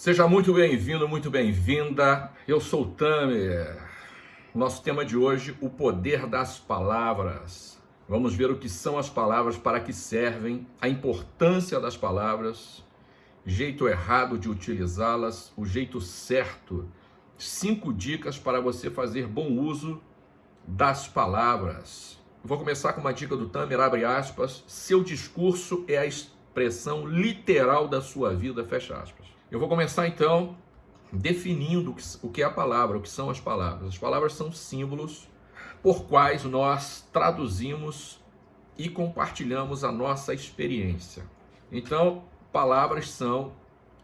Seja muito bem-vindo, muito bem-vinda. Eu sou o Tamer. Nosso tema de hoje, o poder das palavras. Vamos ver o que são as palavras, para que servem, a importância das palavras, jeito errado de utilizá-las, o jeito certo. Cinco dicas para você fazer bom uso das palavras. Vou começar com uma dica do Tamer, abre aspas. Seu discurso é a expressão literal da sua vida, fecha aspas. Eu vou começar então definindo o que é a palavra, o que são as palavras. As palavras são símbolos por quais nós traduzimos e compartilhamos a nossa experiência. Então, palavras são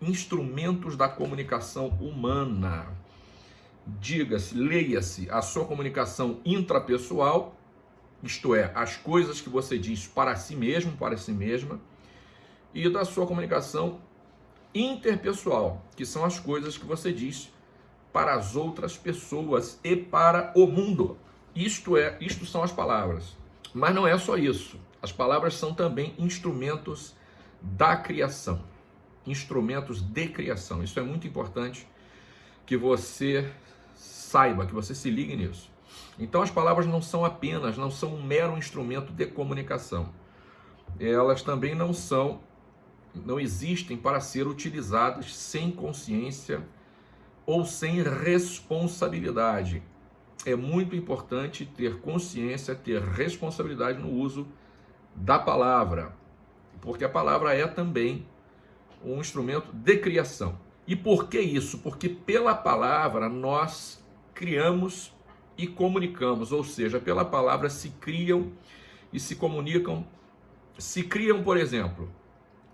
instrumentos da comunicação humana. Diga-se, leia-se a sua comunicação intrapessoal, isto é, as coisas que você diz para si mesmo, para si mesma, e da sua comunicação interpessoal, que são as coisas que você diz para as outras pessoas e para o mundo. Isto é, isto são as palavras. Mas não é só isso. As palavras são também instrumentos da criação, instrumentos de criação. Isso é muito importante que você saiba, que você se ligue nisso. Então as palavras não são apenas, não são um mero instrumento de comunicação. Elas também não são não existem para ser utilizadas sem consciência ou sem responsabilidade. É muito importante ter consciência, ter responsabilidade no uso da palavra, porque a palavra é também um instrumento de criação. E por que isso? Porque pela palavra nós criamos e comunicamos, ou seja, pela palavra se criam e se comunicam. Se criam, por exemplo,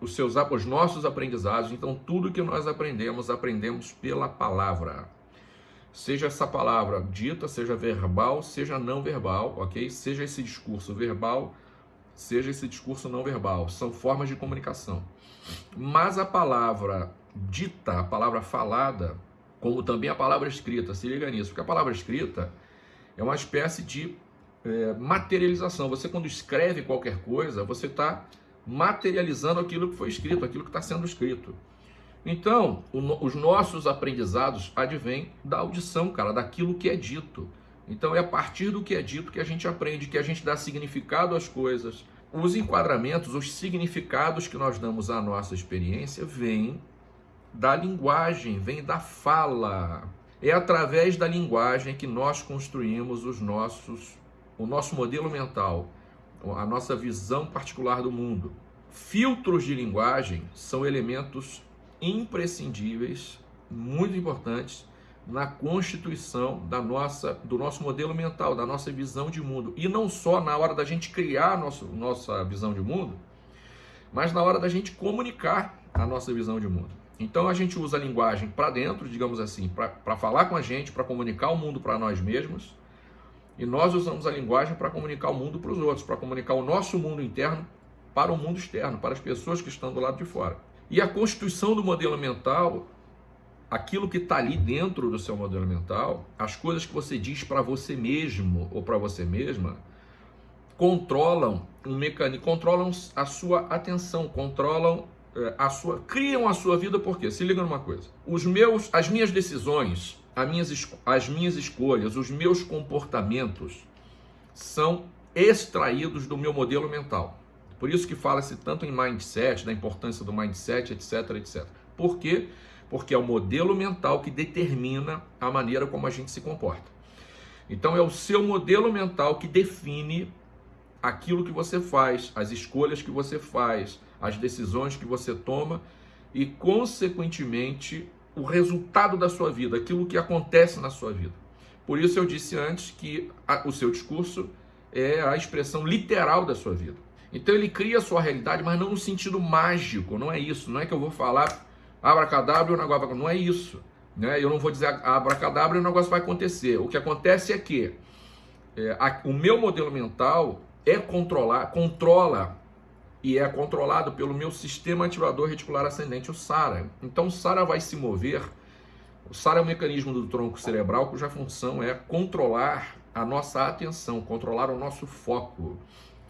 os, seus, os nossos aprendizados. Então, tudo que nós aprendemos, aprendemos pela palavra. Seja essa palavra dita, seja verbal, seja não verbal, ok? Seja esse discurso verbal, seja esse discurso não verbal. São formas de comunicação. Mas a palavra dita, a palavra falada, como também a palavra escrita, se liga nisso, porque a palavra escrita é uma espécie de é, materialização. Você, quando escreve qualquer coisa, você está materializando aquilo que foi escrito, aquilo que está sendo escrito. Então, o, os nossos aprendizados advêm da audição, cara, daquilo que é dito. Então, é a partir do que é dito que a gente aprende, que a gente dá significado às coisas. Os enquadramentos, os significados que nós damos à nossa experiência vêm da linguagem, vêm da fala. É através da linguagem que nós construímos os nossos, o nosso modelo mental a nossa visão particular do mundo. Filtros de linguagem são elementos imprescindíveis, muito importantes na constituição da nossa, do nosso modelo mental, da nossa visão de mundo. E não só na hora da gente criar nosso, nossa visão de mundo, mas na hora da gente comunicar a nossa visão de mundo. Então a gente usa a linguagem para dentro, digamos assim, para falar com a gente, para comunicar o mundo para nós mesmos, e nós usamos a linguagem para comunicar o mundo para os outros, para comunicar o nosso mundo interno para o mundo externo, para as pessoas que estão do lado de fora. E a constituição do modelo mental, aquilo que está ali dentro do seu modelo mental, as coisas que você diz para você mesmo ou para você mesma, controlam um mecanismo, controlam a sua atenção, controlam eh, a sua, criam a sua vida. Porque se liga numa coisa, os meus, as minhas decisões minhas, as minhas escolhas, os meus comportamentos são extraídos do meu modelo mental. Por isso que fala-se tanto em mindset, da importância do mindset, etc, etc. Por quê? Porque é o modelo mental que determina a maneira como a gente se comporta. Então é o seu modelo mental que define aquilo que você faz, as escolhas que você faz, as decisões que você toma e, consequentemente, o resultado da sua vida, aquilo que acontece na sua vida. Por isso eu disse antes que a, o seu discurso é a expressão literal da sua vida. Então ele cria a sua realidade, mas não no sentido mágico, não é isso. Não é que eu vou falar abracadabra e o negócio. Não é isso. Né? Eu não vou dizer abracadabra e o negócio vai acontecer. O que acontece é que é, a, o meu modelo mental é controlar, controla e é controlado pelo meu sistema ativador reticular ascendente, o SARA. Então o SARA vai se mover, o SARA é um mecanismo do tronco cerebral cuja função é controlar a nossa atenção, controlar o nosso foco.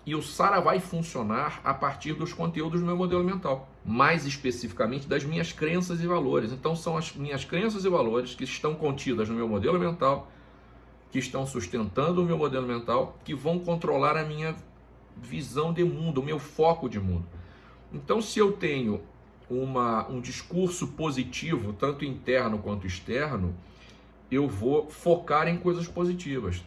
E o SARA vai funcionar a partir dos conteúdos do meu modelo mental. mais especificamente das minhas crenças e valores. Então são as minhas crenças e valores que estão contidas no meu modelo mental, que estão sustentando o meu modelo mental, que vão controlar a minha visão de mundo, o meu foco de mundo. Então se eu tenho uma, um discurso positivo, tanto interno quanto externo, eu vou focar em coisas positivas.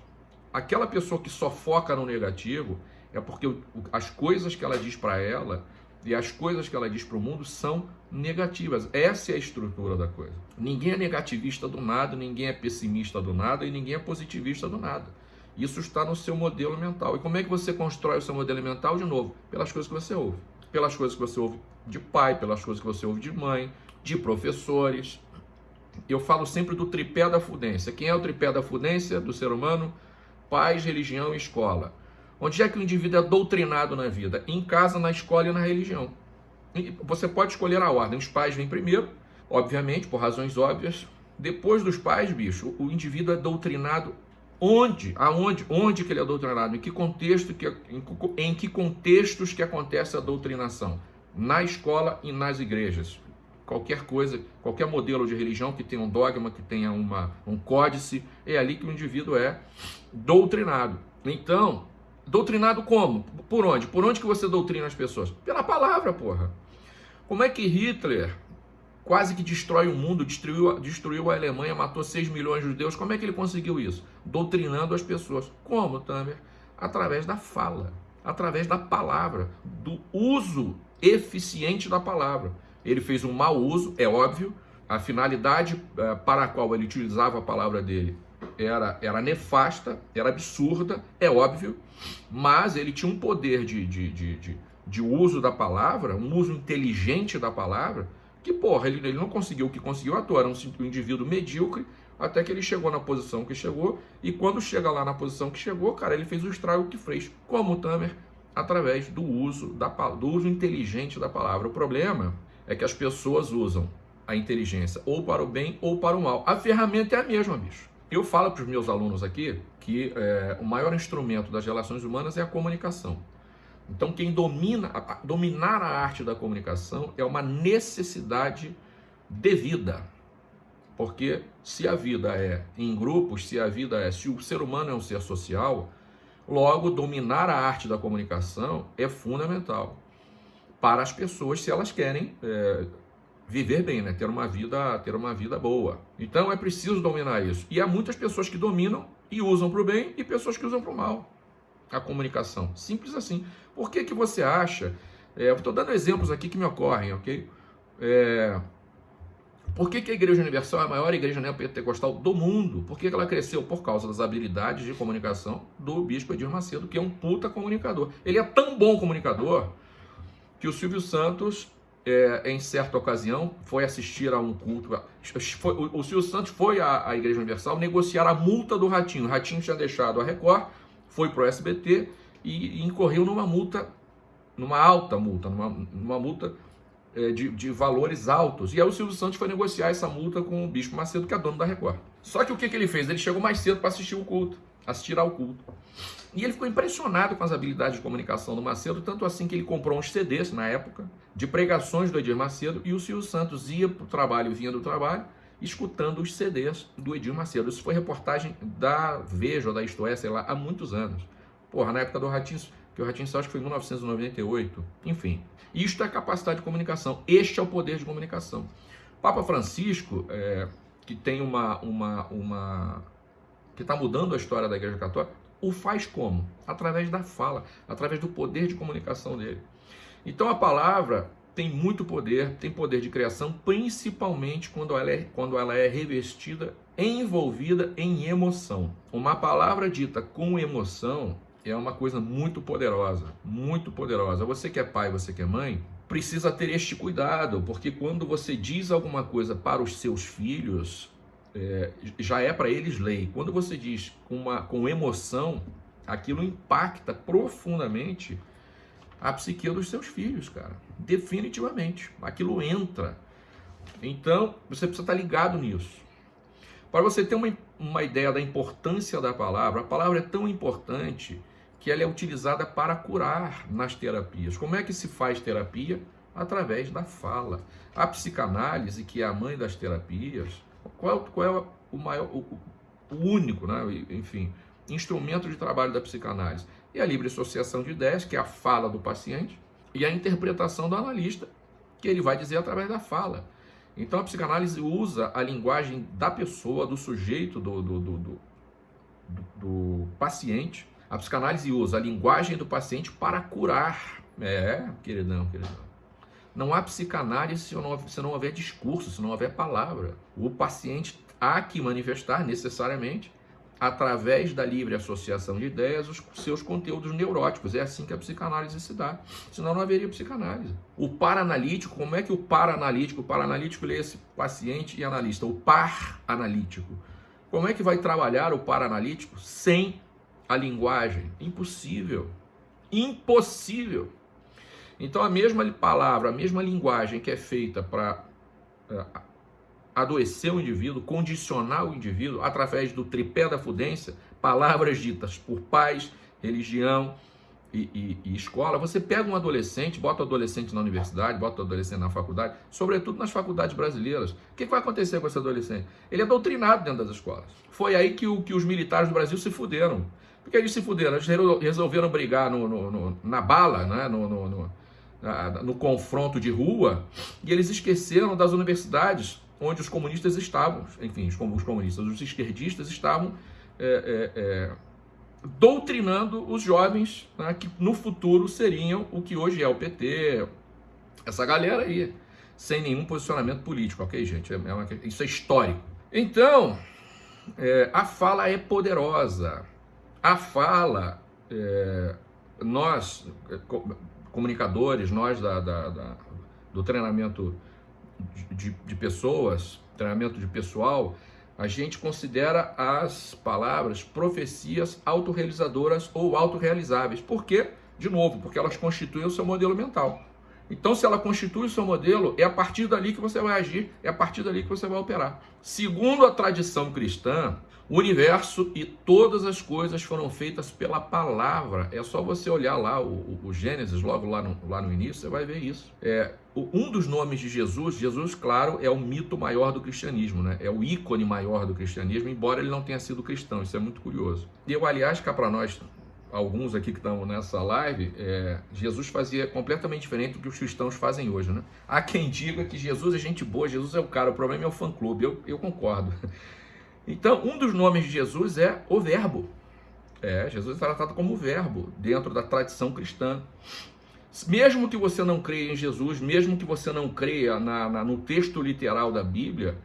Aquela pessoa que só foca no negativo é porque as coisas que ela diz para ela e as coisas que ela diz para o mundo são negativas. Essa é a estrutura da coisa. Ninguém é negativista do nada, ninguém é pessimista do nada e ninguém é positivista do nada. Isso está no seu modelo mental. E como é que você constrói o seu modelo mental? De novo, pelas coisas que você ouve. Pelas coisas que você ouve de pai, pelas coisas que você ouve de mãe, de professores. Eu falo sempre do tripé da fudência. Quem é o tripé da fudência do ser humano? Pais, religião e escola. Onde é que o indivíduo é doutrinado na vida? Em casa, na escola e na religião. Você pode escolher a ordem. Os pais vêm primeiro, obviamente, por razões óbvias. Depois dos pais, bicho, o indivíduo é doutrinado onde? Aonde? Onde que ele é doutrinado? Em que contexto que em, em que contextos que acontece a doutrinação? Na escola e nas igrejas. Qualquer coisa, qualquer modelo de religião que tenha um dogma, que tenha uma, um códice, é ali que o indivíduo é doutrinado. Então, Doutrinado como? Por onde? Por onde que você doutrina as pessoas? Pela palavra, porra. Como é que Hitler quase que destrói o mundo, destruiu, destruiu a Alemanha, matou 6 milhões de judeus? Como é que ele conseguiu isso? Doutrinando as pessoas. Como, Tamer? Através da fala, através da palavra, do uso eficiente da palavra. Ele fez um mau uso, é óbvio, a finalidade uh, para a qual ele utilizava a palavra dele era, era nefasta, era absurda, é óbvio, mas ele tinha um poder de, de, de, de, de uso da palavra, um uso inteligente da palavra, que, porra, ele, ele não conseguiu o que conseguiu toa, era um, um indivíduo medíocre, até que ele chegou na posição que chegou, e quando chega lá na posição que chegou, cara, ele fez o estrago que fez, como o Tamer, através do uso, da, do uso inteligente da palavra. O problema é que as pessoas usam a inteligência ou para o bem ou para o mal. A ferramenta é a mesma, bicho. Eu falo para os meus alunos aqui que é, o maior instrumento das relações humanas é a comunicação. Então, quem domina, dominar a arte da comunicação é uma necessidade de vida. Porque se a vida é em grupos, se a vida é, se o ser humano é um ser social, logo dominar a arte da comunicação é fundamental para as pessoas se elas querem é, viver bem, né? Ter uma vida, ter uma vida boa. Então é preciso dominar isso. E há muitas pessoas que dominam e usam para o bem e pessoas que usam para o mal. A comunicação, simples assim. Por que que você acha? É, Estou dando exemplos aqui que me ocorrem, ok? É, por que, que, a Igreja Universal é a maior igreja neopentecostal do mundo? Por que, que ela cresceu? Por causa das habilidades de comunicação do Bispo Edir Macedo, que é um puta comunicador. Ele é tão bom comunicador que o Silvio Santos é, em certa ocasião, foi assistir a um culto. Foi, o, o Silvio Santos foi à, à, Igreja Universal negociar a multa do Ratinho. O Ratinho tinha deixado a Record, foi para o SBT e, incorreu numa multa, numa alta multa, numa, numa multa é, de, de, valores altos. E aí o Silvio Santos foi negociar essa multa com o Bispo Macedo, que é dono da Record. Só que o que, que ele fez? Ele chegou mais cedo para assistir o culto, assistir ao culto. E ele ficou impressionado com as habilidades de comunicação do Macedo, tanto assim que ele comprou uns CDs na época, de pregações do Edir Macedo, e o Silvio Santos ia para o trabalho, vinha do trabalho, escutando os CDs do Edir Macedo. Isso foi reportagem da Veja, da Isto É, sei lá, há muitos anos. Porra, na época do Ratinho, que o Ratinho acho que foi em 1998. Enfim, isto é capacidade de comunicação. Este é o poder de comunicação. Papa Francisco, é, que tem uma, uma, uma que está mudando a história da Igreja Católica, o faz como? Através da fala, através do poder de comunicação dele. Então a palavra tem muito poder, tem poder de criação, principalmente quando ela é, quando ela é revestida, envolvida em emoção. Uma palavra dita com emoção é uma coisa muito poderosa, muito poderosa. Você que é pai, você que é mãe, precisa ter este cuidado, porque quando você diz alguma coisa para os seus filhos, é, já é para eles lei. Quando você diz com, uma, com emoção, aquilo impacta profundamente a psique dos seus filhos, cara. Definitivamente. Aquilo entra. Então, você precisa estar ligado nisso. Para você ter uma, uma ideia da importância da palavra, a palavra é tão importante que ela é utilizada para curar nas terapias. Como é que se faz terapia? através da fala. A psicanálise, que é a mãe das terapias, qual, qual é o maior, o, o único, né? enfim, instrumento de trabalho da psicanálise? E a livre associação de ideias, que é a fala do paciente, e a interpretação do analista, que ele vai dizer através da fala. Então a psicanálise usa a linguagem da pessoa, do sujeito, do, do, do, do, paciente. A psicanálise usa a linguagem do paciente para curar. É, queridão, queridão. Não há psicanálise se não, se não houver discurso, se não houver palavra. O paciente há que manifestar necessariamente através da livre associação de ideias, os seus conteúdos neuróticos. É assim que a psicanálise se dá. Senão não haveria psicanálise. O paranalítico, como é que o paranalítico, o paranalítico lê esse paciente e analista, o par analítico. Como é que vai trabalhar o paranalítico sem a linguagem? Impossível. Impossível. Então a mesma palavra, a mesma linguagem que é feita para eh, adoecer o indivíduo, condicionar o indivíduo através do tripé da fudência, palavras ditas por pais, religião e, e, e, escola. Você pega um adolescente, bota o adolescente na universidade, bota o adolescente na faculdade, sobretudo nas faculdades brasileiras. O que vai acontecer com esse adolescente? Ele é doutrinado dentro das escolas. Foi aí que, o, que os militares do Brasil se fuderam. Porque eles se fuderam, eles resolveram brigar no, no, no na bala, né? no, no, no confronto de rua, e eles esqueceram das universidades onde os comunistas estavam, enfim, os comunistas, os esquerdistas estavam é, é, é, doutrinando os jovens né, que no futuro seriam o que hoje é o PT, essa galera aí, sem nenhum posicionamento político, ok, gente? É, é uma, isso é histórico. Então, é, a fala é poderosa. A fala, é, nós, comunicadores, nós da, da, da do treinamento de, de pessoas, treinamento de pessoal, a gente considera as palavras profecias autorrealizadoras ou autorrealizáveis. Por quê? De novo, porque elas constituem o seu modelo mental. Então, se ela constitui o seu modelo, é a partir dali que você vai agir, é a partir dali que você vai operar. Segundo a tradição cristã, o universo e todas as coisas foram feitas pela palavra. É só você olhar lá o, o Gênesis, logo lá no, lá no início, você vai ver isso. É, um dos nomes de Jesus, Jesus, claro, é o mito maior do cristianismo, né? É o ícone maior do cristianismo, embora ele não tenha sido cristão. Isso é muito curioso. E eu, aliás, cá para nós, alguns aqui que estão nessa live, é, Jesus fazia completamente diferente do que os cristãos fazem hoje, né? Há quem diga que Jesus é gente boa, Jesus é o cara, o problema é o fã-clube. Eu, eu concordo. Então, um dos nomes de Jesus é o Verbo. É, Jesus é tratado como verbo dentro da tradição cristã. Mesmo que você não creia em Jesus, mesmo que você não creia na, na, no texto literal da Bíblia,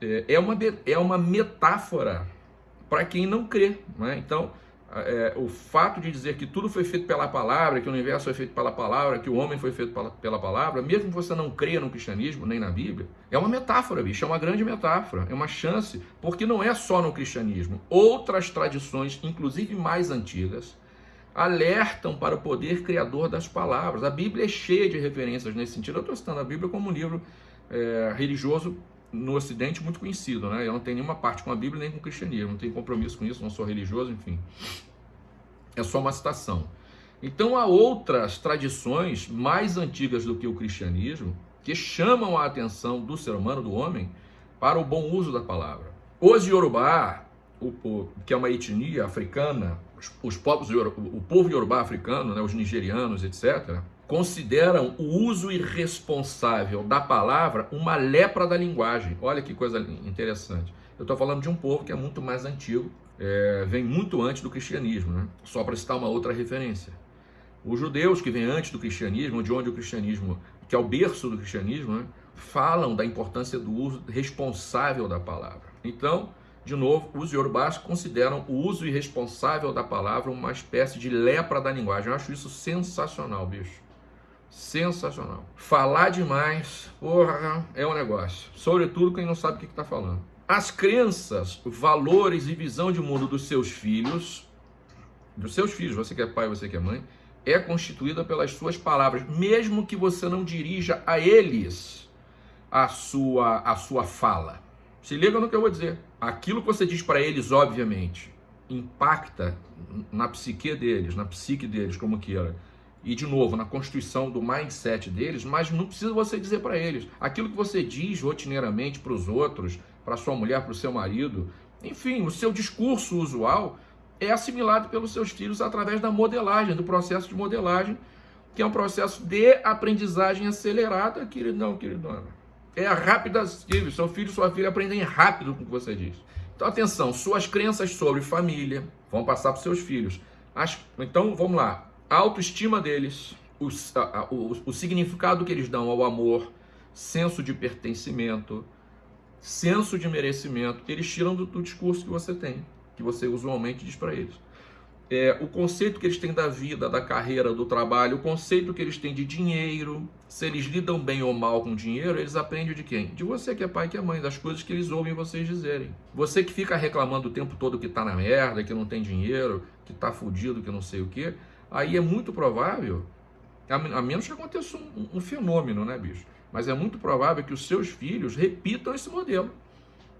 é, é, uma, é uma metáfora para quem não crê. Né? Então, é, o fato de dizer que tudo foi feito pela palavra, que o universo foi feito pela palavra, que o homem foi feito pela, pela palavra, mesmo que você não creia no cristianismo nem na Bíblia, é uma metáfora, bicho, é uma grande metáfora, é uma chance, porque não é só no cristianismo. Outras tradições, inclusive mais antigas, alertam para o poder criador das palavras. A Bíblia é cheia de referências nesse sentido. Eu estou citando a Bíblia como um livro é, religioso no Ocidente muito conhecido, né? Eu não tenho nenhuma parte com a Bíblia nem com o cristianismo, não tenho compromisso com isso, não sou religioso, enfim. É só uma citação. Então há outras tradições mais antigas do que o cristianismo que chamam a atenção do ser humano, do homem, para o bom uso da palavra. Os Yorubá, o, o, que é uma etnia africana, os, os povos, o povo Yorubá africano, né, os nigerianos, etc., consideram o uso irresponsável da palavra uma lepra da linguagem. Olha que coisa interessante. Eu estou falando de um povo que é muito mais antigo, é, vem muito antes do cristianismo, né? só para citar uma outra referência. Os judeus que vêm antes do cristianismo, de onde o cristianismo, que é o berço do cristianismo, né? falam da importância do uso responsável da palavra. Então, de novo, os iorubás consideram o uso irresponsável da palavra uma espécie de lepra da linguagem. Eu acho isso sensacional, bicho. Sensacional. Falar demais, porra, é um negócio. Sobretudo quem não sabe o que está falando. As crenças, valores e visão de mundo dos seus filhos, dos seus filhos, você que é pai, você que é mãe, é constituída pelas suas palavras, mesmo que você não dirija a eles a sua, a sua fala. Se liga no que eu vou dizer. Aquilo que você diz para eles, obviamente, impacta na psique deles, na psique deles, como queira e de novo, na constituição do mindset deles, mas não precisa você dizer para eles. Aquilo que você diz rotineiramente para os outros, para sua mulher, para o seu marido, enfim, o seu discurso usual é assimilado pelos seus filhos através da modelagem, do processo de modelagem, que é um processo de aprendizagem acelerada, queridão, queridona. É rápida, seu filho e sua filha aprendem rápido com o que você diz. Então, atenção, suas crenças sobre família vão passar para os seus filhos. As, então, vamos lá a autoestima deles, o, a, o, o significado que eles dão ao amor, senso de pertencimento, senso de merecimento, eles tiram do, do discurso que você tem, que você usualmente diz para eles. É, o conceito que eles têm da vida, da carreira, do trabalho, o conceito que eles têm de dinheiro, se eles lidam bem ou mal com dinheiro, eles aprendem de quem? De você que é pai que é mãe, das coisas que eles ouvem vocês dizerem. Você que fica reclamando o tempo todo que tá na merda, que não tem dinheiro, que tá fudido, que não sei o que, aí é muito provável, a menos que aconteça um, um fenômeno, né, bicho? Mas é muito provável que os seus filhos repitam esse modelo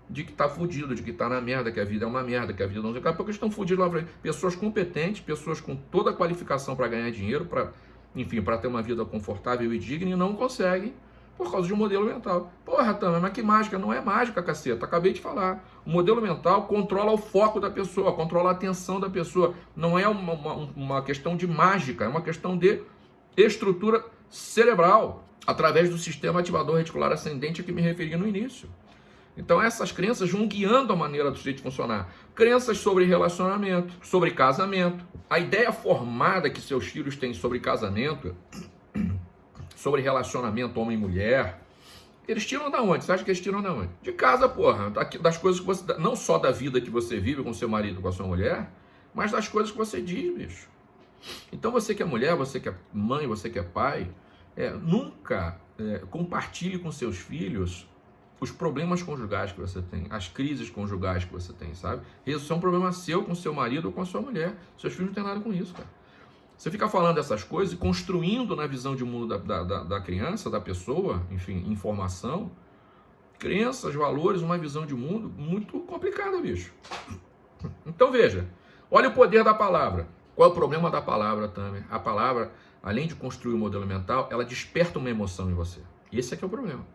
de que tá fudido, de que tá na merda, que a vida é uma merda, que a vida não sei. Daqui a pouco estão fudidos lá frente. Pessoas competentes, pessoas com toda a qualificação para ganhar dinheiro, para, enfim, para ter uma vida confortável e digna e não conseguem por causa de um modelo mental. Porra, Tama, mas que mágica? Não é mágica, caceta. Acabei de falar. O modelo mental controla o foco da pessoa, controla a atenção da pessoa. Não é uma, uma, uma questão de mágica, é uma questão de estrutura cerebral, através do sistema ativador reticular ascendente a que me referi no início. Então essas crenças vão guiando a maneira do sujeito funcionar. Crenças sobre relacionamento, sobre casamento. A ideia formada que seus filhos têm sobre casamento sobre relacionamento homem mulher. Eles tiram da onde? Você acha que eles tiram da onde? De casa, porra. Das coisas que você. Não só da vida que você vive com seu marido, com a sua mulher, mas das coisas que você diz, bicho. Então você que é mulher, você que é mãe, você que é pai, é, nunca é, compartilhe com seus filhos os problemas conjugais que você tem, as crises conjugais que você tem, sabe? Isso é um problema seu com seu marido ou com a sua mulher. Seus filhos não têm nada com isso, cara. Você fica falando essas coisas e construindo na visão de mundo da, da, da criança, da pessoa, enfim, informação, crenças, valores, uma visão de mundo muito complicada, bicho. Então veja, olha o poder da palavra. Qual é o problema da palavra, Tamer? A palavra, além de construir o um modelo mental, ela desperta uma emoção em você. Esse é que é o problema.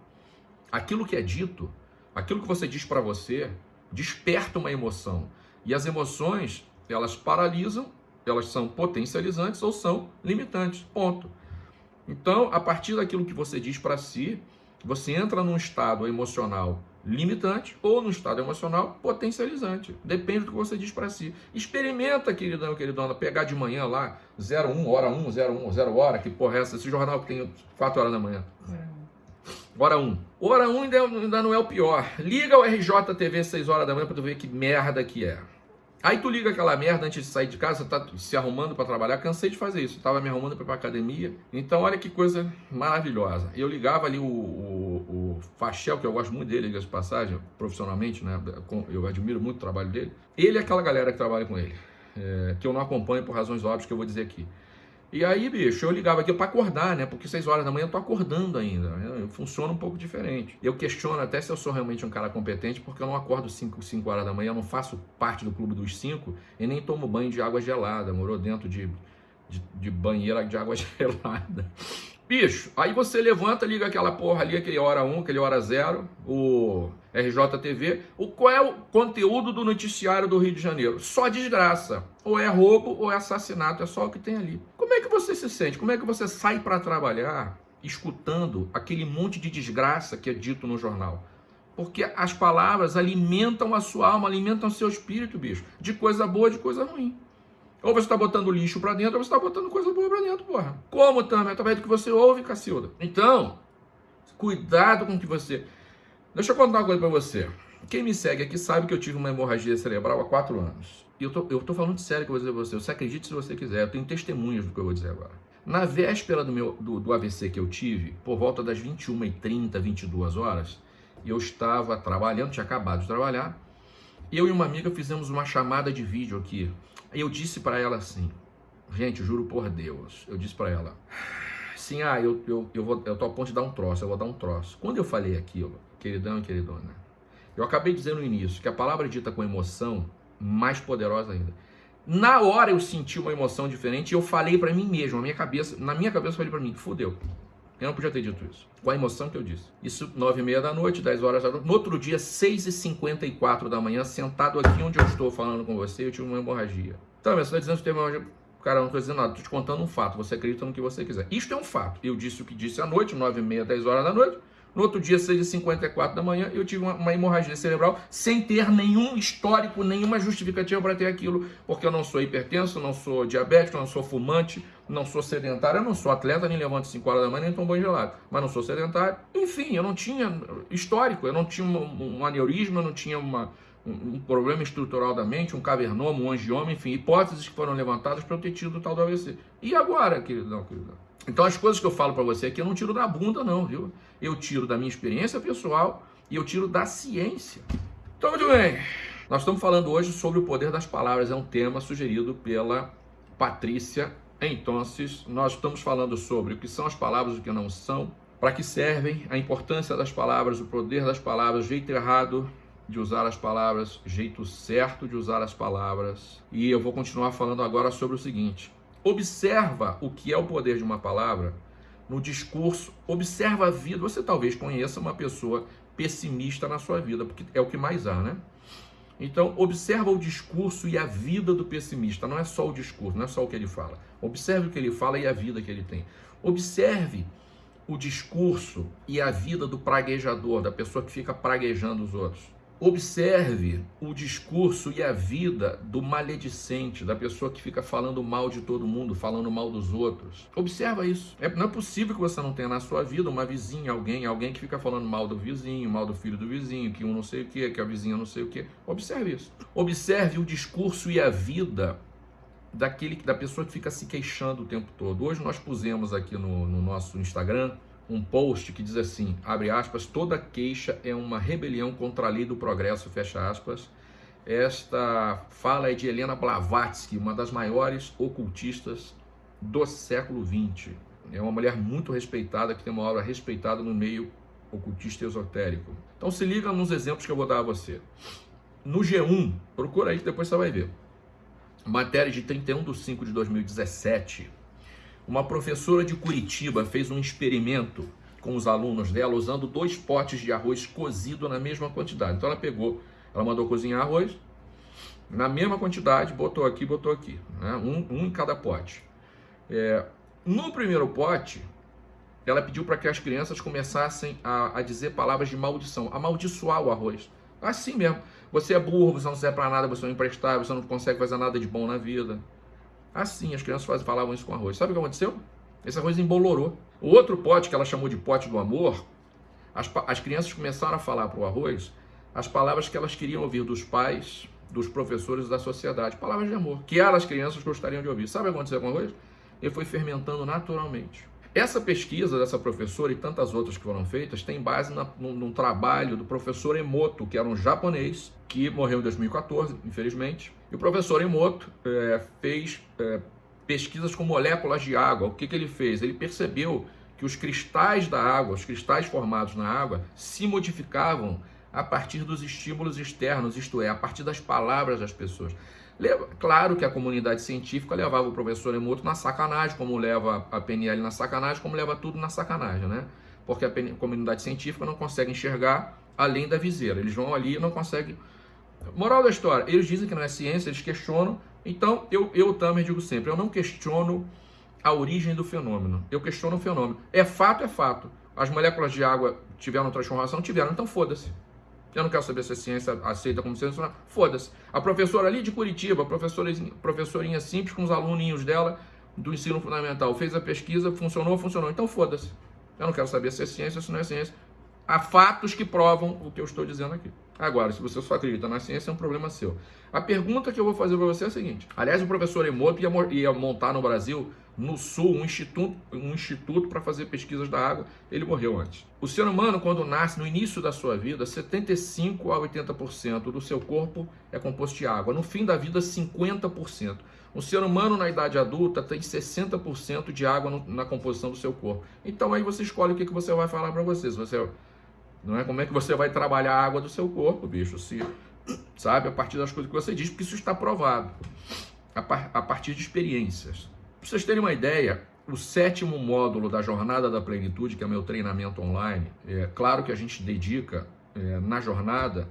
Aquilo que é dito, aquilo que você diz para você, desperta uma emoção. E as emoções, elas paralisam elas são potencializantes ou são limitantes. Ponto. Então, a partir daquilo que você diz para si, você entra num estado emocional limitante ou num estado emocional potencializante. Depende do que você diz para si. Experimenta, queridão, queridona, pegar de manhã lá, 01, hora 1, 01, 0 hora, que porra é essa? Esse jornal que tem 4 horas da manhã. Hora 1. Hora 1 ainda, ainda não é o pior. Liga o RJTV 6 horas da manhã para tu ver que merda que é. Aí tu liga aquela merda antes de sair de casa, tá se arrumando para trabalhar. Cansei de fazer isso, tava me arrumando para ir pra academia. Então, olha que coisa maravilhosa. Eu ligava ali o, o, o Fachel, que eu gosto muito dele, de passagem, profissionalmente, né? Eu admiro muito o trabalho dele. Ele é aquela galera que trabalha com ele, é, que eu não acompanho por razões óbvias que eu vou dizer aqui. E aí, bicho, eu ligava aqui para acordar, né? Porque 6 horas da manhã eu tô acordando ainda. Né? Funciona um pouco diferente. Eu questiono até se eu sou realmente um cara competente, porque eu não acordo 5, 5 horas da manhã, eu não faço parte do clube dos 5 e nem tomo banho de água gelada. Morou dentro de, de, de banheira de água gelada. Bicho, aí você levanta, liga aquela porra ali, aquele hora 1, aquele hora 0, o RJTV. O, qual é o conteúdo do noticiário do Rio de Janeiro? Só desgraça. Ou é roubo ou é assassinato, é só o que tem ali. Como é que você se sente? Como é que você sai para trabalhar escutando aquele monte de desgraça que é dito no jornal? Porque as palavras alimentam a sua alma, alimentam o seu espírito, bicho. De coisa boa, de coisa ruim. Ou você está botando lixo para dentro, ou você está botando coisa boa para dentro, porra. Como também? Através do que você ouve, Cacilda. Então, cuidado com o que você... Deixa eu contar uma coisa para você. Quem me segue aqui sabe que eu tive uma hemorragia cerebral há quatro anos. E eu tô, eu tô falando sério que eu vou dizer você. Você acredite se você quiser. Eu tenho testemunhas do que eu vou dizer agora. Na véspera do, meu, do, do AVC que eu tive, por volta das 21h30, 22 horas, eu estava trabalhando, tinha acabado de trabalhar. Eu e uma amiga fizemos uma chamada de vídeo aqui eu disse para ela assim, gente, juro por Deus, eu disse para ela, sim, ah, eu, eu, eu, vou, eu tô a ponto de dar um troço, eu vou dar um troço. Quando eu falei aquilo, queridão e queridona, eu acabei dizendo no início que a palavra dita com emoção, mais poderosa ainda, Na hora eu senti uma emoção diferente e eu falei para mim mesmo, na minha cabeça, na minha cabeça eu falei para mim, fudeu. Eu não podia ter dito isso. Com a emoção que eu disse. Isso, nove e meia da noite, 10 horas da noite. No outro dia, 6 e 54 da manhã, sentado aqui onde eu estou falando com você, eu tive uma hemorragia. Então, você está dizendo que teve uma hemorragia. Cara, eu não estou dizendo nada, estou te contando um fato. Você acredita no que você quiser. Isto é um fato. Eu disse o que disse à noite, nove e meia, 10 horas da noite. No outro dia, 6h54 da manhã, eu tive uma, uma, hemorragia cerebral sem ter nenhum histórico, nenhuma justificativa para ter aquilo, porque eu não sou hipertenso, não sou diabético, não sou fumante, não sou sedentário, eu não sou atleta, nem levanto 5 horas da manhã, nem tomo banho gelado, mas não sou sedentário. Enfim, eu não tinha histórico, eu não tinha um, um aneurisma, eu não tinha uma, um, um, problema estrutural da mente, um cavernoma, um angioma, enfim, hipóteses que foram levantadas para eu ter tido tal do AVC. E agora, queridão, queridão? Então as coisas que eu falo para você aqui eu não tiro da bunda não, viu? Eu tiro da minha experiência pessoal e eu tiro da ciência. Então, muito bem. Nós estamos falando hoje sobre o poder das palavras, é um tema sugerido pela Patrícia. Então, nós estamos falando sobre o que são as palavras e o que não são, para que servem, a importância das palavras, o poder das palavras, o jeito errado de usar as palavras, jeito certo de usar as palavras. E eu vou continuar falando agora sobre o seguinte: Observa o que é o poder de uma palavra no discurso, observa a vida. Você talvez conheça uma pessoa pessimista na sua vida, porque é o que mais há, né? Então, observa o discurso e a vida do pessimista. Não é só o discurso, não é só o que ele fala. Observe o que ele fala e a vida que ele tem. Observe o discurso e a vida do praguejador, da pessoa que fica praguejando os outros. Observe o discurso e a vida do maledicente, da pessoa que fica falando mal de todo mundo, falando mal dos outros. Observa isso. É, não é possível que você não tenha na sua vida uma vizinha, alguém, alguém que fica falando mal do vizinho, mal do filho do vizinho, que um não sei o que, que a vizinha não sei o que. Observe isso. Observe o discurso e a vida daquele da pessoa que fica se queixando o tempo todo. Hoje nós pusemos aqui no, no nosso Instagram um post que diz assim, abre aspas, toda queixa é uma rebelião contra a lei do progresso, fecha aspas. Esta fala é de Helena Blavatsky, uma das maiores ocultistas do século XX. É uma mulher muito respeitada, que tem uma obra respeitada no meio ocultista esotérico. Então se liga nos exemplos que eu vou dar a você. No G1, procura aí que depois você vai ver. Matéria de 31 de 5 de 2017 uma professora de Curitiba fez um experimento com os alunos dela usando dois potes de arroz cozido na mesma quantidade. Então ela pegou, ela mandou cozinhar arroz na mesma quantidade, botou aqui, botou aqui, né? um, um em cada pote. É, no primeiro pote, ela pediu para que as crianças começassem a, a, dizer palavras de maldição, amaldiçoar o arroz. Assim mesmo. Você é burro, você não serve para nada, você não é imprestável, você não consegue fazer nada de bom na vida. Assim, as crianças falavam isso com arroz. Sabe o que aconteceu? Esse arroz embolorou. O outro pote, que ela chamou de pote do amor, as, as crianças começaram a falar para o arroz as palavras que elas queriam ouvir dos pais, dos professores da sociedade. Palavras de amor, que elas, crianças, gostariam de ouvir. Sabe o que aconteceu com o arroz? Ele foi fermentando naturalmente. Essa pesquisa dessa professora e tantas outras que foram feitas tem base na, num, num, trabalho do professor Emoto, que era um japonês que morreu em 2014, infelizmente. E o professor Emoto é, fez é, pesquisas com moléculas de água. O que, que ele fez? Ele percebeu que os cristais da água, os cristais formados na água, se modificavam a partir dos estímulos externos, isto é, a partir das palavras das pessoas. Claro que a comunidade científica levava o professor Emoto na sacanagem, como leva a PNL na sacanagem, como leva tudo na sacanagem, né? Porque a comunidade científica não consegue enxergar além da viseira. Eles vão ali e não conseguem. Moral da história, eles dizem que não é ciência, eles questionam. Então, eu, eu também digo sempre, eu não questiono a origem do fenômeno. Eu questiono o fenômeno. É fato, é fato. As moléculas de água tiveram transformação? Tiveram, então foda-se. Eu não quero saber se a ciência aceita como ciência. Foda-se. A professora ali de Curitiba, professorinha, professorinha simples com os aluninhos dela do ensino fundamental, fez a pesquisa, funcionou, funcionou. Então foda-se. Eu não quero saber se é ciência ou se não é ciência. Há fatos que provam o que eu estou dizendo aqui. Agora, se você só acredita na ciência, é um problema seu. A pergunta que eu vou fazer para você é a seguinte. Aliás, o professor Emoto ia, ia montar no Brasil no sul um instituto, um instituto para fazer pesquisas da água. Ele morreu antes. O ser humano, quando nasce, no início da sua vida, 75 a 80% do seu corpo é composto de água. No fim da vida, 50%. O ser humano na idade adulta tem 60% de água no, na composição do seu corpo. Então aí você escolhe o que, que você vai falar para você. Você não é como é que você vai trabalhar a água do seu corpo, bicho, se sabe, a partir das coisas que você diz, porque isso está provado. a, par a partir de experiências. Para vocês terem uma ideia, o sétimo módulo da Jornada da Plenitude, que é meu treinamento online, é claro que a gente dedica é, na jornada,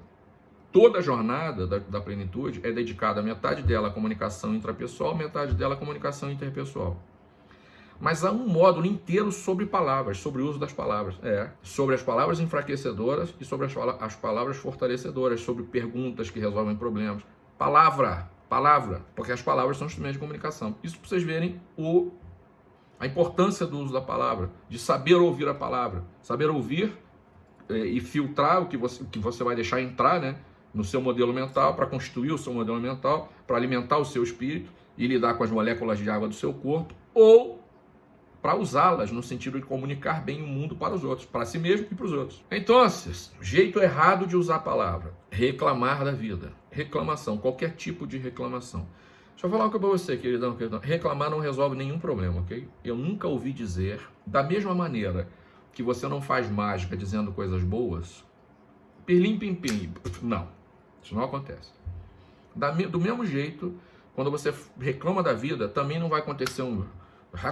toda a jornada da, da plenitude é dedicada, metade dela à comunicação intrapessoal, metade dela à comunicação interpessoal. Mas há um módulo inteiro sobre palavras, sobre o uso das palavras. É, sobre as palavras enfraquecedoras e sobre as, as palavras fortalecedoras, sobre perguntas que resolvem problemas. Palavra, palavra, porque as palavras são instrumentos de comunicação. Isso para vocês verem o, a importância do uso da palavra, de saber ouvir a palavra. Saber ouvir é, e filtrar o que você, o que você vai deixar entrar né, no seu modelo mental, para constituir o seu modelo mental, para alimentar o seu espírito e lidar com as moléculas de água do seu corpo, ou para usá-las no sentido de comunicar bem o mundo para os outros, para si mesmo e para os outros. Então, jeito errado de usar a palavra, reclamar da vida, reclamação, qualquer tipo de reclamação. Deixa eu falar uma coisa para você, queridão, queridão. Reclamar não resolve nenhum problema, ok? Eu nunca ouvi dizer, da mesma maneira que você não faz mágica dizendo coisas boas, pirlim pim pim, não, isso não acontece. do mesmo jeito, quando você reclama da vida, também não vai acontecer um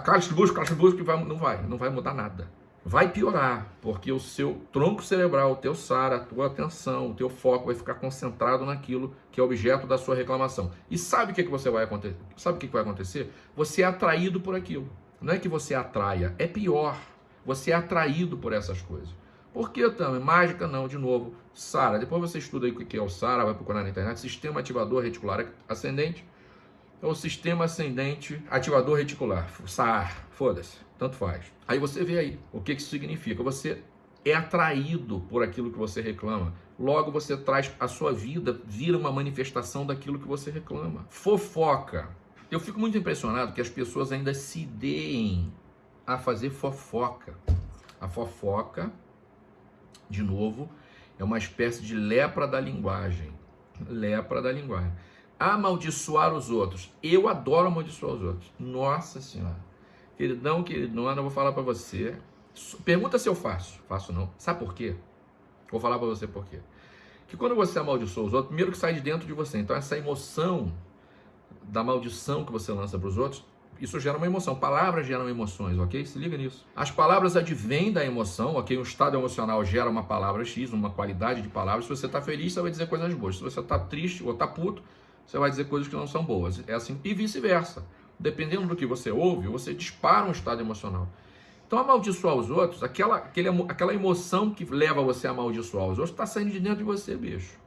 caixa busca, vai, não vai, não vai mudar nada. Vai piorar, porque o seu tronco cerebral, o teu SAR, a tua atenção, o teu foco vai ficar concentrado naquilo que é objeto da sua reclamação. E sabe o que, que você vai acontecer? Sabe o que, que vai acontecer? Você é atraído por aquilo. Não é que você atraia, é pior. Você é atraído por essas coisas. Por que também? Mágica não, de novo. SARA. Depois você estuda aí o que é o SARA, vai procurar na internet. Sistema ativador reticular ascendente é o sistema ascendente ativador reticular, SAR, foda-se, tanto faz. Aí você vê aí o que isso significa. Você é atraído por aquilo que você reclama. Logo você traz a sua vida, vira uma manifestação daquilo que você reclama. Fofoca. Eu fico muito impressionado que as pessoas ainda se deem a fazer fofoca. A fofoca, de novo, é uma espécie de lepra da linguagem. Lepra da linguagem amaldiçoar os outros. Eu adoro amaldiçoar os outros. Nossa Senhora. Queridão, queridona, eu vou falar para você. Pergunta se eu faço. Faço não. Sabe por quê? Vou falar para você por quê. Que quando você amaldiçoa os outros, primeiro que sai de dentro de você. Então essa emoção da maldição que você lança para os outros, isso gera uma emoção. Palavras geram emoções, ok? Se liga nisso. As palavras advêm da emoção, ok? Um estado emocional gera uma palavra X, uma qualidade de palavras. Se você está feliz, você vai dizer coisas boas. Se você está triste ou está puto, você vai dizer coisas que não são boas. É assim e vice-versa. Dependendo do que você ouve, você dispara um estado emocional. Então, amaldiçoar os outros, aquela, aquele, aquela emoção que leva você a amaldiçoar os outros, está saindo de dentro de você, bicho.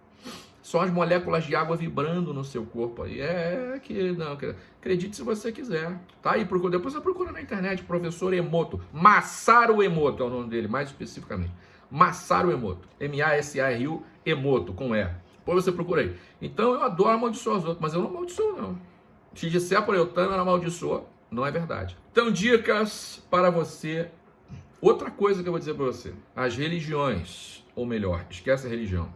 São as moléculas de água vibrando no seu corpo aí. É, que não, acredite se você quiser. Tá aí, procura, depois você procura na internet, professor Emoto. Massaro Emoto é o nome dele, mais especificamente. Massaro Emoto. M-A-S-A-R-U Emoto, com E. Depois você procura aí. Então eu adoro amaldiçoar os outros, mas eu não amaldiçoo, não. Se disser eu também não amaldiçoa, não é verdade. Então, dicas para você. Outra coisa que eu vou dizer para você: as religiões, ou melhor, esquece a religião,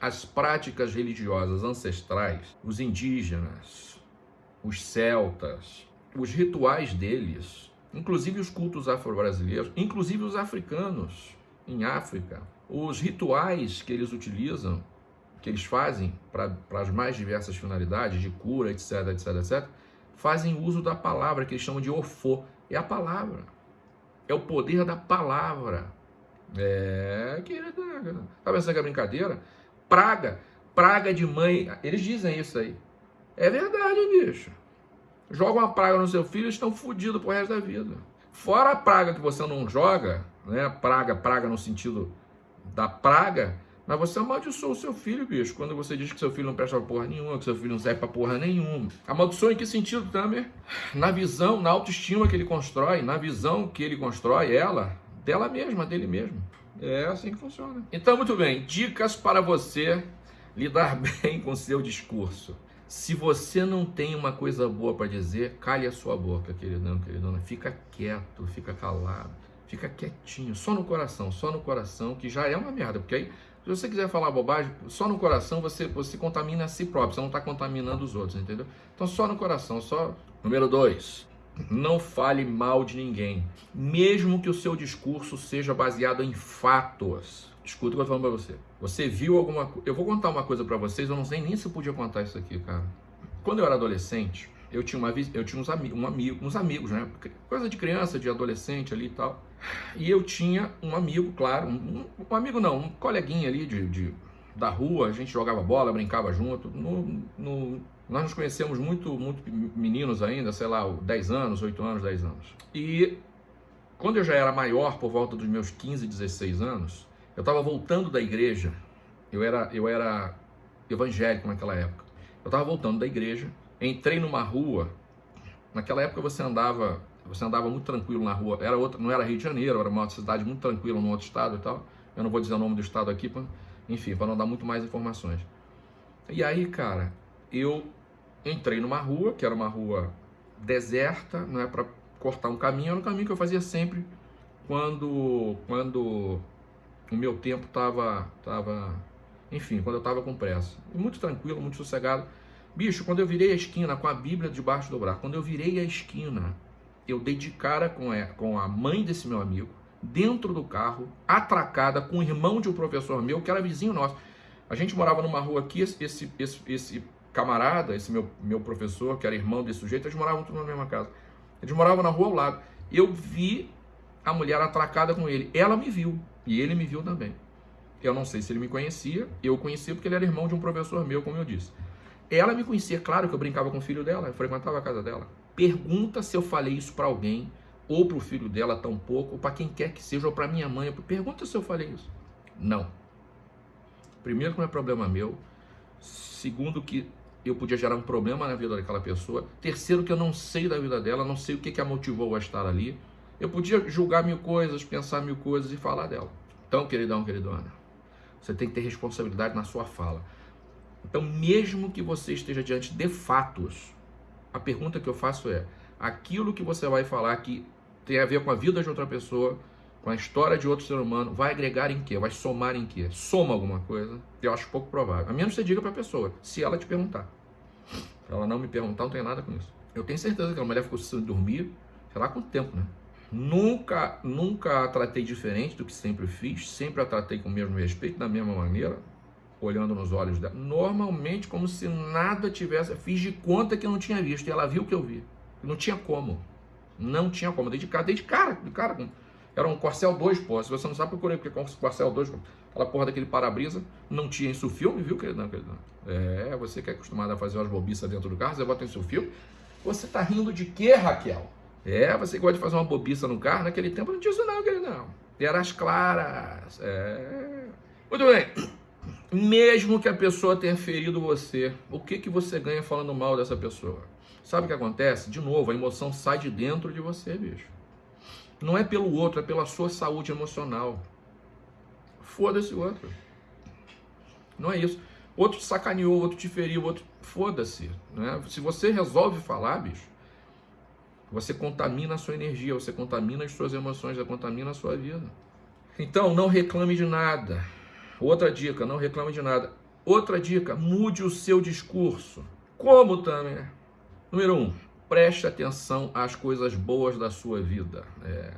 as práticas religiosas ancestrais, os indígenas, os celtas, os rituais deles, inclusive os cultos afro-brasileiros, inclusive os africanos em África, os rituais que eles utilizam que eles fazem para as mais diversas finalidades, de cura, etc, etc, etc, fazem uso da palavra, que eles chamam de ofô. É a palavra. É o poder da palavra. É, querida. Tá pensando que é brincadeira? Praga. Praga de mãe. Eles dizem isso aí. É verdade, bicho. Joga uma praga no seu filho, eles estão fodidos pro resto da vida. Fora a praga que você não joga, né? Praga, praga no sentido da praga, mas você amaldiçoa o seu filho, bicho, quando você diz que seu filho não presta pra porra nenhuma, que seu filho não serve pra porra nenhuma. Amaldiçoa em que sentido, Tamer? Na visão, na autoestima que ele constrói, na visão que ele constrói, ela, dela mesma, dele mesmo. É assim que funciona. Então, muito bem, dicas para você lidar bem com seu discurso. Se você não tem uma coisa boa para dizer, cale a sua boca, queridão, queridona. Fica quieto, fica calado, fica quietinho, só no coração, só no coração, que já é uma merda, porque aí se você quiser falar bobagem, só no coração você, você contamina a si próprio, você não está contaminando os outros, entendeu? Então só no coração, só. Número dois, não fale mal de ninguém, mesmo que o seu discurso seja baseado em fatos. Escuta o que eu estou falando para você. Você viu alguma coisa. Eu vou contar uma coisa para vocês, eu não sei nem se eu podia contar isso aqui, cara. Quando eu era adolescente, eu tinha, uma, eu tinha uns, ami, um amigo, uns amigos, né? Coisa de criança, de adolescente ali e tal. E eu tinha um amigo, claro, um, um amigo não, um coleguinha ali de, de, da rua, a gente jogava bola, brincava junto. No, no, nós nos conhecemos muito, muito meninos ainda, sei lá, 10 anos, 8 anos, 10 anos. E quando eu já era maior, por volta dos meus 15, 16 anos, eu estava voltando da igreja. Eu era, eu era evangélico naquela época. Eu estava voltando da igreja, entrei numa rua. Naquela época você andava, você andava muito tranquilo na rua. Era outra, não era Rio de Janeiro, era uma cidade muito tranquila, num outro estado e tal. Eu não vou dizer o nome do estado aqui, pra, enfim, para não dar muito mais informações. E aí, cara, eu entrei numa rua, que era uma rua deserta, não é para cortar um caminho, era um caminho que eu fazia sempre quando quando o meu tempo estava tava, enfim, quando eu estava com pressa. Muito tranquilo, muito sossegado. Bicho, quando eu virei a esquina com a Bíblia debaixo do braço, quando eu virei a esquina, eu dei de cara com a, com a mãe desse meu amigo, dentro do carro, atracada com o irmão de um professor meu, que era vizinho nosso. A gente morava numa rua aqui, esse, esse, esse camarada, esse meu, meu professor, que era irmão desse sujeito, eles moravam tudo na mesma casa. Eles moravam na rua ao lado. Eu vi a mulher atracada com ele. Ela me viu. E ele me viu também. Eu não sei se ele me conhecia. Eu conhecia porque ele era irmão de um professor meu, como eu disse. Ela me conhecia, claro que eu brincava com o filho dela, eu frequentava a casa dela. Pergunta se eu falei isso para alguém, ou para o filho dela tão pouco, ou para quem quer que seja, ou para minha mãe. Pergunta se eu falei isso. Não. Primeiro que não é problema meu. Segundo que eu podia gerar um problema na vida daquela pessoa. Terceiro, que eu não sei da vida dela, não sei o que, que a motivou a estar ali. Eu podia julgar mil coisas, pensar mil coisas e falar dela. Então, queridão, queridona, você tem que ter responsabilidade na sua fala. Então, mesmo que você esteja diante de fatos, a pergunta que eu faço é: aquilo que você vai falar que tem a ver com a vida de outra pessoa, com a história de outro ser humano, vai agregar em quê? Vai somar em quê? Soma alguma coisa? Eu acho pouco provável. A menos que você diga para a pessoa, se ela te perguntar. Se ela não me perguntar, não tem nada com isso. Eu tenho certeza que a mulher ficou sem dormir, sei lá quanto tempo, né? Nunca, nunca a tratei diferente do que sempre fiz, sempre a tratei com o mesmo respeito, da mesma maneira, olhando nos olhos dela. Normalmente, como se nada tivesse, fiz de conta que não tinha visto, e ela viu que eu vi. Não tinha como. Não tinha como. Dei de cara, dei de cara, de cara era um Corcel 2, pô. Se você não sabe, procurei, porque Corcel 2, aquela porra daquele para-brisa, não tinha isso o filme, viu, querido? querido? É, você que é acostumado a fazer umas bobiças dentro do carro, você bota seu filme. Você tá rindo de quê, Raquel? É, você gosta de fazer uma bobiça no carro, naquele tempo não tinha isso não, querido, não. Era as claras. É. Muito bem. Mesmo que a pessoa tenha ferido você, o que, que você ganha falando mal dessa pessoa? Sabe o que acontece? De novo, a emoção sai de dentro de você, bicho. Não é pelo outro, é pela sua saúde emocional. Foda-se o outro. Não é isso. Outro te sacaneou, outro te feriu, outro. Foda-se. Né? Se você resolve falar, bicho, você contamina a sua energia, você contamina as suas emoções, você contamina a sua vida. Então, não reclame de nada. Outra dica, não reclame de nada. Outra dica, mude o seu discurso. Como, também? Número um, preste atenção às coisas boas da sua vida. É,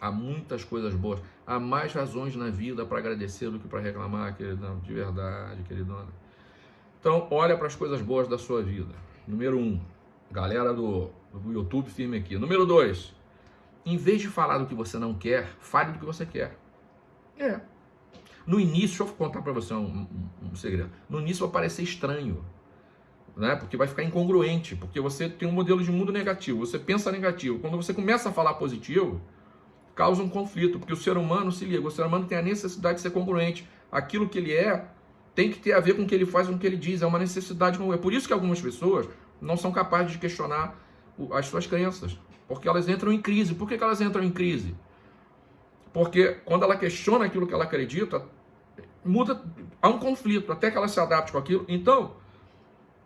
há muitas coisas boas. Há mais razões na vida para agradecer do que para reclamar, queridão. De verdade, queridona. Então, olha para as coisas boas da sua vida. Número um, galera do, do YouTube, firme aqui. Número dois, em vez de falar do que você não quer, fale do que você quer. É. No início, eu contar para você um, um, um segredo. No início vai parecer estranho né? Porque vai ficar incongruente, porque você tem um modelo de mundo negativo, você pensa negativo. Quando você começa a falar positivo, causa um conflito, porque o ser humano se liga, o ser humano tem a necessidade de ser congruente. Aquilo que ele é tem que ter a ver com o que ele faz, com o que ele diz, é uma necessidade. É por isso que algumas pessoas não são capazes de questionar as suas crenças, porque elas entram em crise. Por que, elas entram em crise? Porque quando ela questiona aquilo que ela acredita, muda, há um conflito, até que ela se adapte com aquilo. Então,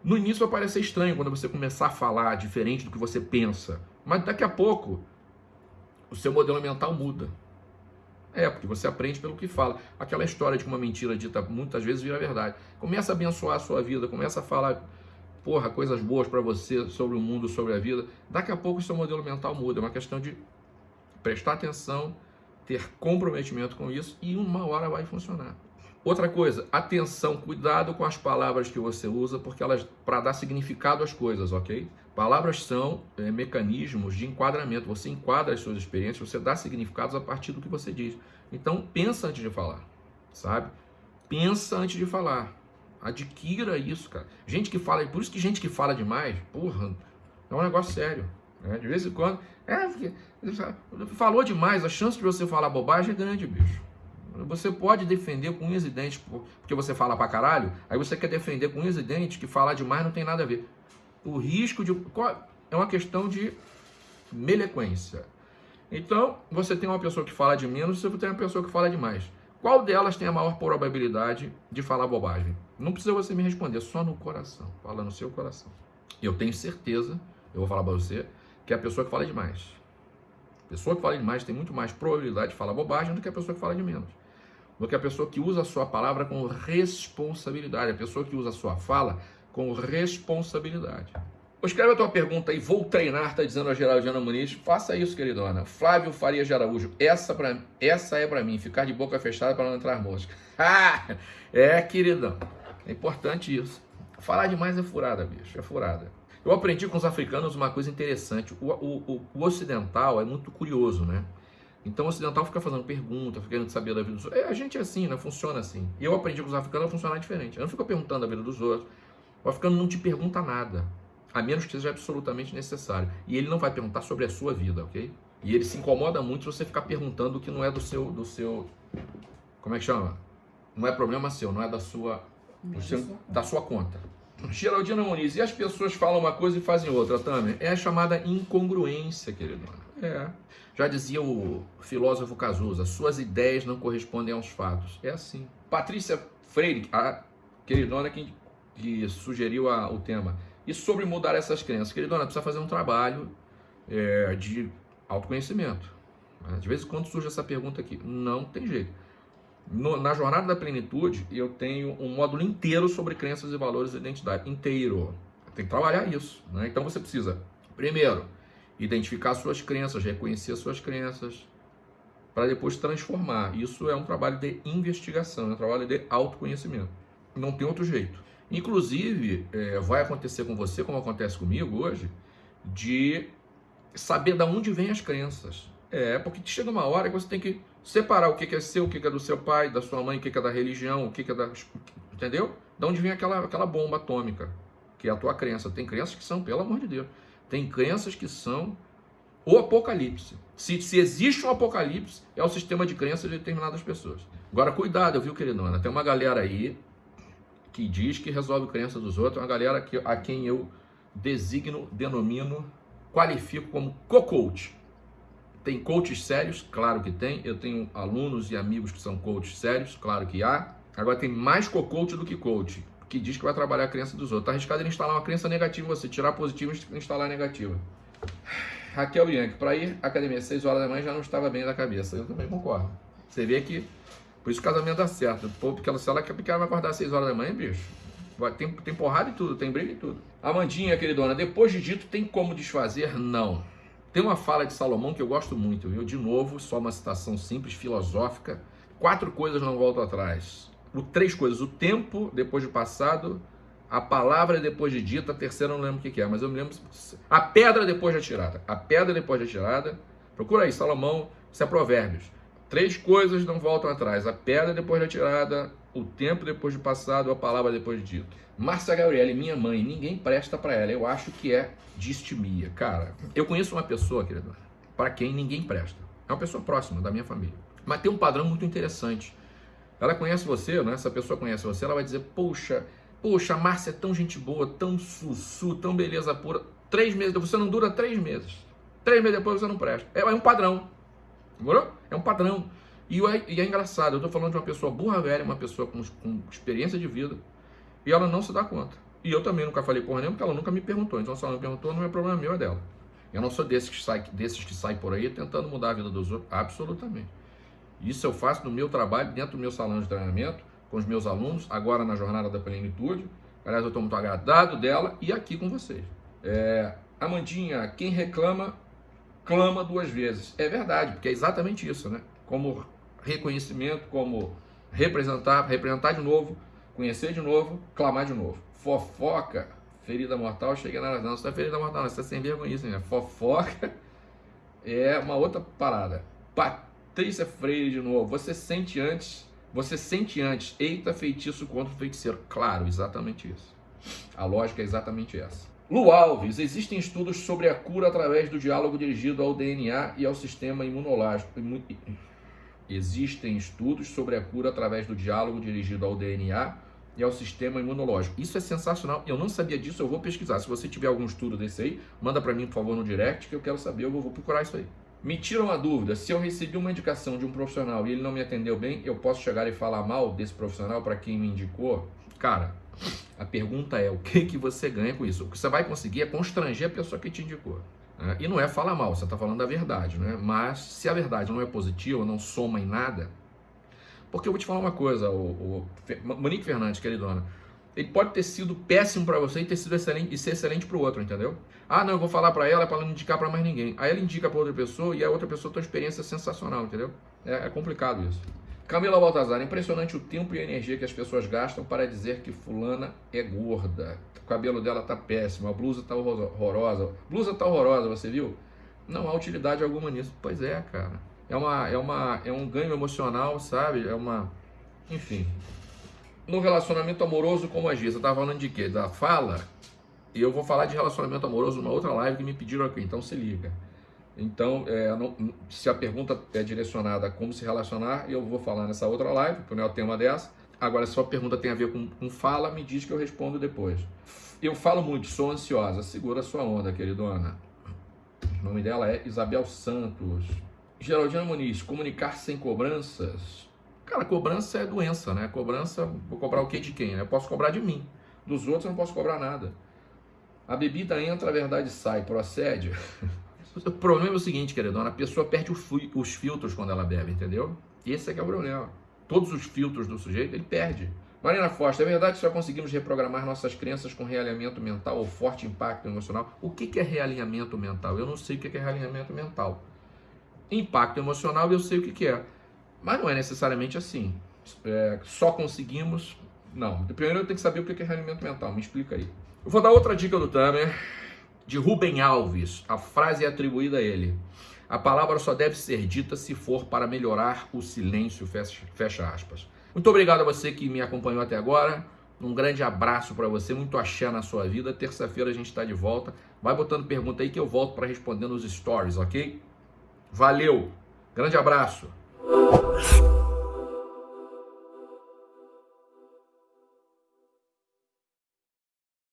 no início vai parecer estranho quando você começar a falar diferente do que você pensa, mas daqui a pouco o seu modelo mental muda. É, porque você aprende pelo que fala. Aquela história de que uma mentira dita muitas vezes vira verdade. Começa a abençoar a sua vida, começa a falar, porra, coisas boas para você sobre o mundo, sobre a vida. Daqui a pouco o seu modelo mental muda. É uma questão de prestar atenção, ter comprometimento com isso e uma hora vai funcionar. Outra coisa, atenção, cuidado com as palavras que você usa, porque elas para dar significado às coisas, ok? Palavras são é, mecanismos de enquadramento. Você enquadra as suas experiências, você dá significados a partir do que você diz. Então, pensa antes de falar, sabe? Pensa antes de falar. Adquira isso, cara. Gente que fala, por isso que gente que fala demais, porra, é um negócio sério. Né? De vez em quando, é, falou demais, a chance de você falar bobagem é grande, bicho. Você pode defender com unhas e dentes, porque você fala pra caralho, aí você quer defender com unhas e dentes que falar demais não tem nada a ver. O risco de. É uma questão de melequência. Então, você tem uma pessoa que fala de menos, você tem uma pessoa que fala de mais. Qual delas tem a maior probabilidade de falar bobagem? Não precisa você me responder, só no coração. Fala no seu coração. Eu tenho certeza, eu vou falar para você, que é a pessoa que fala demais. A pessoa que fala demais tem muito mais probabilidade de falar bobagem do que a pessoa que fala de menos. Do que a pessoa que usa a sua palavra com responsabilidade. A pessoa que usa a sua fala com responsabilidade. Escreve a tua pergunta aí, vou treinar, tá dizendo a Geraldina Muniz. Faça isso, queridona. Flávio Faria de Araújo, essa, essa é para mim, ficar de boca fechada para não entrar mosca. Ah, é, queridão. É importante isso. Falar demais é furada, bicho, é furada. Eu aprendi com os africanos uma coisa interessante. O, o, o, ocidental é muito curioso, né? Então o ocidental fica fazendo pergunta, fica querendo saber da vida dos outros. É, a gente é assim, né? Funciona assim. E eu aprendi com os africanos a funcionar diferente. Eu não fico perguntando a vida dos outros. O africano não te pergunta nada, a menos que seja absolutamente necessário. E ele não vai perguntar sobre a sua vida, ok? E ele se incomoda muito se você ficar perguntando o que não é do seu, do seu, como é que chama? Não é problema seu, não é da sua, seu, da sua conta. Geraldina Muniz, e as pessoas falam uma coisa e fazem outra, Tamer? É a chamada incongruência, querido. É. Já dizia o filósofo Cazuza, suas ideias não correspondem aos fatos. É assim. Patrícia Freire, a queridona que que sugeriu a, o tema. E sobre mudar essas crenças? Queridona, precisa fazer um trabalho é, de autoconhecimento. De vez em quando surge essa pergunta aqui. Não tem jeito. No, na jornada da plenitude, eu tenho um módulo inteiro sobre crenças e valores e identidade. Inteiro. Tem que trabalhar isso. Né? Então você precisa, primeiro, identificar suas crenças, reconhecer suas crenças, para depois transformar. Isso é um trabalho de investigação, é um trabalho de autoconhecimento. Não tem outro jeito. Inclusive, é, vai acontecer com você, como acontece comigo hoje, de saber de onde vêm as crenças. É, porque chega uma hora que você tem que separar o que é seu, o que é do seu pai, da sua mãe, o que é da religião, o que é da. Entendeu? De onde vem aquela, aquela bomba atômica, que é a tua crença. Tem crenças que são, pelo amor de Deus, tem crenças que são o apocalipse. Se, se existe um apocalipse, é o sistema de crenças de determinadas pessoas. Agora, cuidado, viu, queridona? Tem uma galera aí que diz que resolve crença dos outros, uma galera que, a quem eu designo, denomino, qualifico como co-coach. Tem coaches sérios? Claro que tem. Eu tenho alunos e amigos que são coaches sérios? Claro que há. Agora tem mais co-coach do que coach, que diz que vai trabalhar a crença dos outros. Está arriscado em instalar uma crença negativa, você tirar positiva e instalar negativa. Raquel Yankee, para ir à academia às 6 horas da manhã já não estava bem da cabeça. Eu também concordo. Você vê que por isso o casamento dá certo. Pô, porque ela, se ela quer porque ela vai acordar às 6 horas da manhã, bicho. Tem, tem porrada e tudo, tem briga e tudo. Amandinha, queridona, depois de dito, tem como desfazer? Não. Tem uma fala de Salomão que eu gosto muito, viu? De novo, só uma citação simples, filosófica. Quatro coisas não voltam atrás. O, três coisas. O tempo depois de passado, a palavra depois de dita, a terceira eu não lembro o que é, mas eu me lembro. A pedra depois de atirada. A pedra depois de atirada. Procura aí, Salomão, isso é Provérbios. Três coisas não voltam atrás: a pedra depois de atirada, o tempo depois de passado, a palavra depois de dito. Márcia Gabriele, minha mãe, ninguém presta para ela. Eu acho que é distimia. Cara, eu conheço uma pessoa, querido, para quem ninguém presta. É uma pessoa próxima da minha família. Mas tem um padrão muito interessante. Ela conhece você, né? Essa pessoa conhece você, ela vai dizer: Poxa, poxa, a Márcia é tão gente boa, tão sussu, tão beleza pura. Três meses, você não dura três meses. Três meses depois você não presta. É, é um padrão. Demorou? É um padrão. E é, e é engraçado, eu estou falando de uma pessoa burra velha, uma pessoa com, com, experiência de vida, e ela não se dá conta. E eu também nunca falei porra nenhuma, porque ela nunca me perguntou. Então, se ela me perguntou, não é problema meu, é dela. Eu não sou desses que sai, desses que sai por aí tentando mudar a vida dos outros. Absolutamente. Isso eu faço no meu trabalho, dentro do meu salão de treinamento, com os meus alunos, agora na Jornada da Plenitude. Aliás, eu estou muito agradado dela e aqui com vocês. É, Amandinha, quem reclama clama duas vezes. É verdade, porque é exatamente isso, né? Como reconhecimento, como representar, representar de novo, conhecer de novo, clamar de novo. Fofoca, ferida mortal, chega na não, você tá ferida mortal, não, tá sem vergonha, né? Fofoca é uma outra parada. Patrícia Freire de novo, você sente antes, você sente antes, eita feitiço contra o feiticeiro. Claro, exatamente isso. A lógica é exatamente essa. Lu Alves, existem estudos sobre a cura através do diálogo dirigido ao DNA e ao sistema imunológico. Existem estudos sobre a cura através do diálogo dirigido ao DNA e ao sistema imunológico. Isso é sensacional. Eu não sabia disso, eu vou pesquisar. Se você tiver algum estudo desse aí, manda para mim, por favor, no direct, que eu quero saber, eu vou procurar isso aí. Me tira uma dúvida, se eu recebi uma indicação de um profissional e ele não me atendeu bem, eu posso chegar e falar mal desse profissional para quem me indicou? Cara, a pergunta é, o que, que você ganha com isso? O que você vai conseguir é constranger a pessoa que te indicou. Né? E não é falar mal, você está falando a verdade, né? Mas se a verdade não é positiva, não soma em nada, porque eu vou te falar uma coisa, o, o Monique Fernandes, queridona, ele pode ter sido péssimo para você e ter sido excelente e ser excelente para o outro, entendeu? Ah, não, eu vou falar para ela para ela não indicar para mais ninguém. Aí ela indica para outra pessoa e a outra pessoa tem uma experiência sensacional, entendeu? É, é complicado isso. Camila Baltazar, impressionante o tempo e a energia que as pessoas gastam para dizer que fulana é gorda. O cabelo dela tá péssimo, a blusa tá horrorosa. Blusa tá horrorosa, você viu? Não há utilidade alguma nisso. Pois é, cara é, uma, é, uma, é um ganho emocional, sabe? É uma. Enfim. No relacionamento amoroso, como agir? Você estava falando de quê? Da fala? E eu vou falar de relacionamento amoroso numa outra live que me pediram aqui, então se liga. Então, é, não, se a pergunta é direcionada a como se relacionar, eu vou falar nessa outra live, porque não é o tema dessa. Agora, se a sua pergunta tem a ver com, com fala, me diz que eu respondo depois. Eu falo muito, sou ansiosa. Segura sua onda, queridona. O nome dela é Isabel Santos. Geraldina Muniz, comunicar sem cobranças. Cara, cobrança é doença, né? Cobrança, vou cobrar o que de quem? Eu posso cobrar de mim. Dos outros eu não posso cobrar nada. A bebida entra, a verdade sai. Procede? o problema é o seguinte, queridona, a pessoa perde os filtros quando ela bebe, entendeu? Esse é que é o problema. Todos os filtros do sujeito, ele perde. Marina Foster, é verdade que só conseguimos reprogramar nossas crenças com realinhamento mental ou forte impacto emocional? O que é realinhamento mental? Eu não sei o que é realinhamento mental. Impacto emocional eu sei o que é. Mas não é necessariamente assim. É, só conseguimos. Não. Primeiro eu tenho que saber o que é realimento mental. Me explica aí. Eu vou dar outra dica do Tamer, de Rubem Alves. A frase é atribuída a ele. A palavra só deve ser dita se for para melhorar o silêncio. Fecha, fecha aspas. Muito obrigado a você que me acompanhou até agora. Um grande abraço para você, muito axé na sua vida. Terça-feira a gente está de volta. Vai botando pergunta aí que eu volto para responder nos stories, ok? Valeu, grande abraço. Oh.